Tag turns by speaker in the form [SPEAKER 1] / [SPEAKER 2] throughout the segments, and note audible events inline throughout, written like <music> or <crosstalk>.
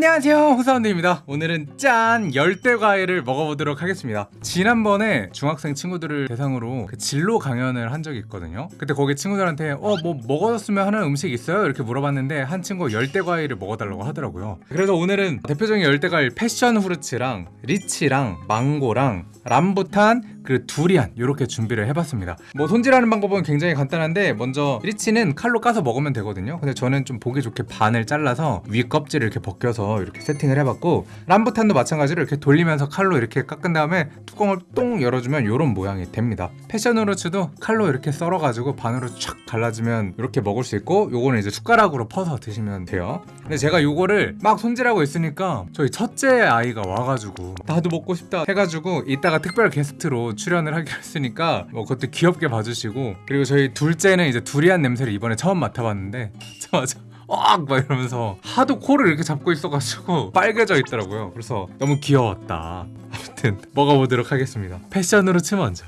[SPEAKER 1] 안녕하세요. 후사원드입니다. 오늘은 짠 열대과일을 먹어보도록 하겠습니다. 지난번에 중학생 친구들을 대상으로 그 진로 강연을 한 적이 있거든요. 그때 거기 친구들한테 어 뭐 먹어줬으면 하는 음식 있어요? 이렇게 물어봤는데 한 친구 열대과일을 먹어달라고 하더라고요. 그래서 오늘은 대표적인 열대과일 패션 후르츠랑 리치랑 망고랑 람부탄 그리고 두리안 이렇게 준비를 해봤습니다. 뭐 손질하는 방법은 굉장히 간단한데 먼저 리치는 칼로 까서 먹으면 되거든요. 근데 저는 좀 보기 좋게 반을 잘라서 위 껍질을 이렇게 벗겨서 이렇게 세팅을 해봤고 람부탄도 마찬가지로 이렇게 돌리면서 칼로 이렇게 깎은 다음에 뚜껑을 똥 열어주면 이런 모양이 됩니다. 패션 후르츠도 칼로 이렇게 썰어가지고 반으로 촥 갈라지면 이렇게 먹을 수 있고 요거는 이제 숟가락으로 퍼서 드시면 돼요. 근데 제가 요거를 막 손질하고 있으니까 저희 첫째 아이가 와가지고 나도 먹고 싶다 해가지고 이따가 특별 게스트로 출연을 하기로 했으니까 뭐 그것도 귀엽게 봐주시고 그리고 저희 둘째는 이제 두리안 냄새를 이번에 처음 맡아봤는데 맞아 막 이러면서 하도 코를 이렇게 잡고 있어가지고 <laughs> 빨개져 있더라고요. 그래서 너무 귀여웠다. 아무튼 먹어보도록 하겠습니다. 패션으로 치 먼저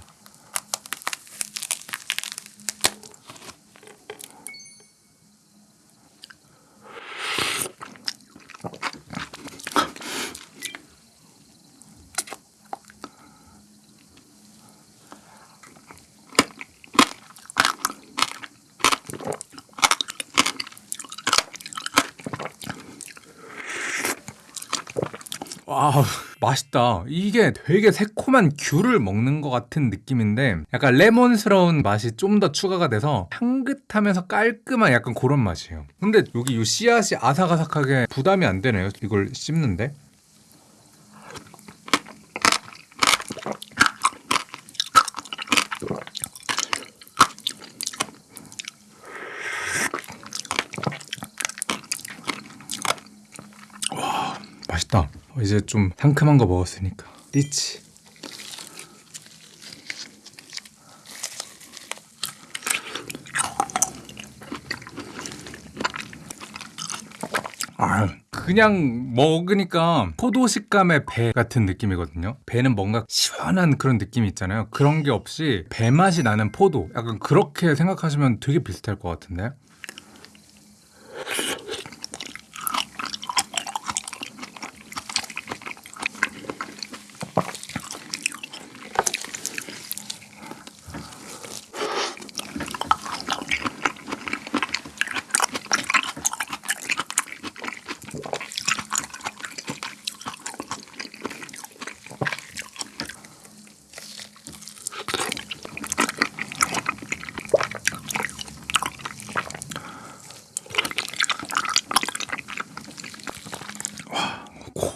[SPEAKER 1] 와우 맛있다. 이게 되게 새콤한 귤을 먹는 것 같은 느낌인데 약간 레몬스러운 맛이 좀 더 추가가 돼서 향긋하면서 깔끔한 약간 그런 맛이에요. 근데 여기 이 씨앗이 아삭아삭하게 부담이 안 되네요 이걸 씹는데? 와 맛있다 이제 좀 상큼한 거 먹었으니까 리치 아, 그냥 먹으니까 포도 식감의 배 같은 느낌이거든요. 배는 뭔가 시원한 그런 느낌이 있잖아요. 그런 게 없이 배 맛이 나는 포도. 약간 그렇게 생각하시면 되게 비슷할 것 같은데.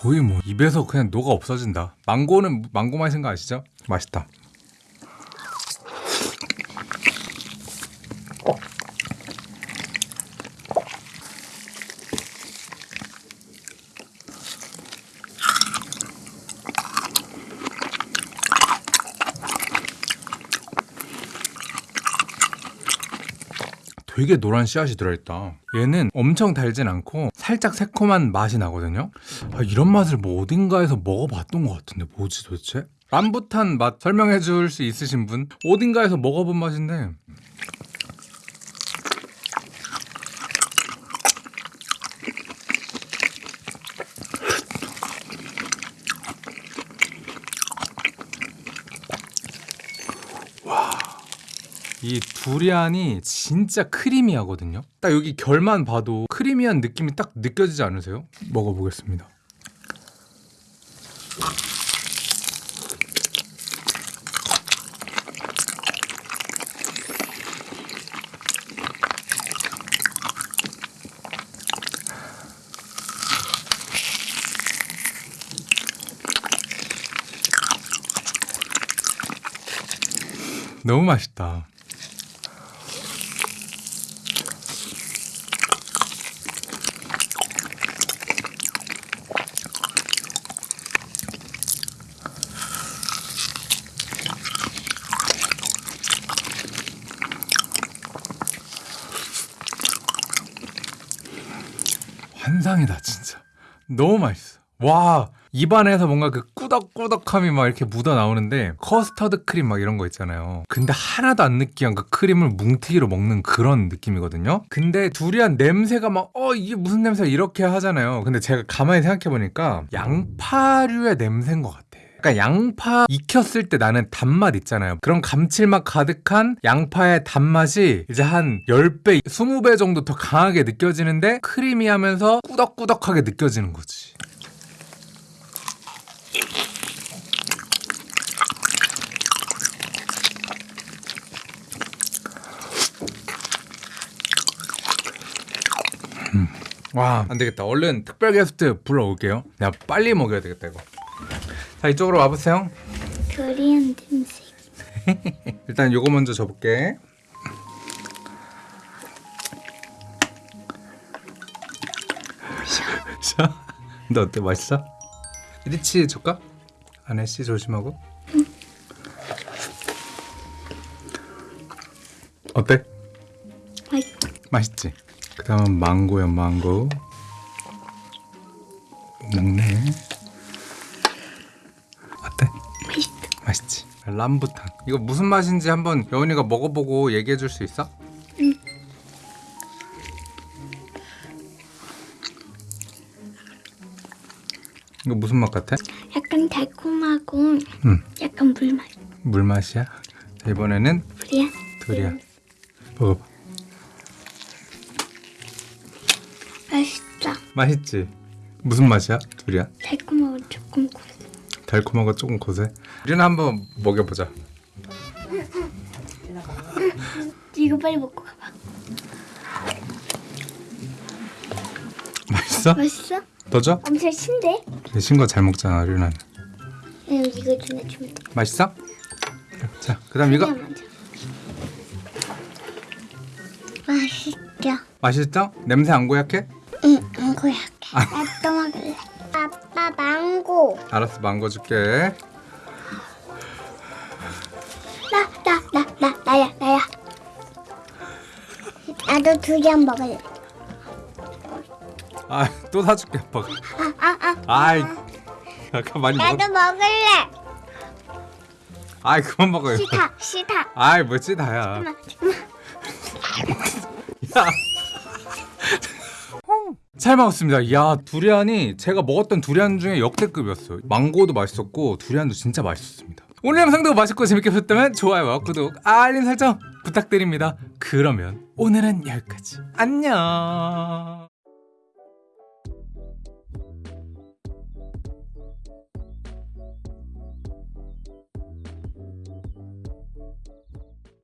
[SPEAKER 1] 거의 뭐 입에서 그냥 녹아 없어진다. 망고는 망고 맛인 거 아시죠? 맛있다. 되게 노란 씨앗이 들어있다. 얘는 엄청 달진 않고 살짝 새콤한 맛이 나거든요. 아, 이런 맛을 뭐 어딘가에서 먹어봤던 것 같은데 뭐지 도대체? 람부탄 맛 설명해 줄 수 있으신 분? 어딘가에서 먹어본 맛인데 이 두리안이 진짜 크리미하거든요. 딱 여기 결만 봐도 크리미한 느낌이 딱 느껴지지 않으세요? 먹어보겠습니다. 너무 맛있다. 환상이다 진짜 너무 맛있어 와 입안에서 뭔가 그 꾸덕꾸덕함이 막 이렇게 묻어 나오는데 커스터드 크림 막 이런 거 있잖아요. 근데 하나도 안 느끼한 그 크림을 뭉티기로 먹는 그런 느낌이거든요. 근데 두리안 냄새가 막 어 이게 무슨 냄새야 이렇게 하잖아요. 근데 제가 가만히 생각해 보니까 양파류의 냄새인 것 같아. 그 러니까 양파 익혔을 때 나는 단맛 있잖아요. 그런 감칠맛 가득한 양파의 단맛이 이제 한 10배, 20배 정도 더 강하게 느껴지는데 크리미하면서 꾸덕꾸덕하게 느껴지는 거지. 음. 와, 안 되겠다. 얼른 특별 게스트 불러올게요. 내가 빨리 먹여야 되겠다, 이거. 자, 이쪽으로 와보세요.
[SPEAKER 2] 두리안 냄새. <laughs>
[SPEAKER 1] 일단 요거 먼저 줘볼게. 자, 너 어때? 맛있어? 리치 줄까? 안에 씨 조심하고. 어때?
[SPEAKER 2] 맛있.
[SPEAKER 1] 맛있지? 그 다음은 망고야 망고 람부탄 이거 무슨 맛인지 한번 여운이가 먹어보고 얘기해 줄 수 있어?
[SPEAKER 2] 응.
[SPEAKER 1] 이거 무슨 맛 같아?
[SPEAKER 2] 약간 달콤하고
[SPEAKER 1] 응
[SPEAKER 2] 약간 물맛.
[SPEAKER 1] 물맛이야? 자, 이번에는
[SPEAKER 2] 두리안.
[SPEAKER 1] 두리안 먹어봐
[SPEAKER 2] 맛있어.
[SPEAKER 1] 맛있지? 무슨 맛이야? 두리안?
[SPEAKER 2] 달콤하고 조금 고소.
[SPEAKER 1] 달콤하고 조금 고세 우리는 한번 먹여보자
[SPEAKER 2] 이거 빨리 먹고 가봐.
[SPEAKER 1] 맛있어?
[SPEAKER 2] 맛있어?
[SPEAKER 1] 더 줘?
[SPEAKER 2] 엄청 신데?
[SPEAKER 1] 신거 잘 먹잖아 류나는
[SPEAKER 2] 응, 이거 주면 주면 돼.
[SPEAKER 1] 맛있어? 자, 그다음 이거.
[SPEAKER 2] 맛있죠?
[SPEAKER 1] 맛있죠? 냄새 안 고약해?
[SPEAKER 2] 응, 망고 약해.
[SPEAKER 1] 알았어, 망고 줄게.
[SPEAKER 2] 나, 나, 나, 나, 나야, 나야. 나도 두리안 먹을래.
[SPEAKER 1] 아, 또 사줄게, 아빠가.
[SPEAKER 2] 아, 아, 아.
[SPEAKER 1] 아이, 아까 많이 먹었.
[SPEAKER 2] 나도 먹을래.
[SPEAKER 1] 아이, 그만 먹어요.
[SPEAKER 2] 싫다, 싫다.
[SPEAKER 1] 아이, 뭐지 다야.
[SPEAKER 2] 잠깐만, 잠깐만.
[SPEAKER 1] 야. 잘 먹었습니다. 야, 두리안이 제가 먹었던 두리안 중에 역대급이었어요. 망고도 맛있었고 두리안도 진짜 맛있었습니다. 오늘 영상도 맛있고 재밌게 보셨다면 좋아요와 구독, 알림 설정 부탁드립니다. 그러면 오늘은 여기까지. 안녕.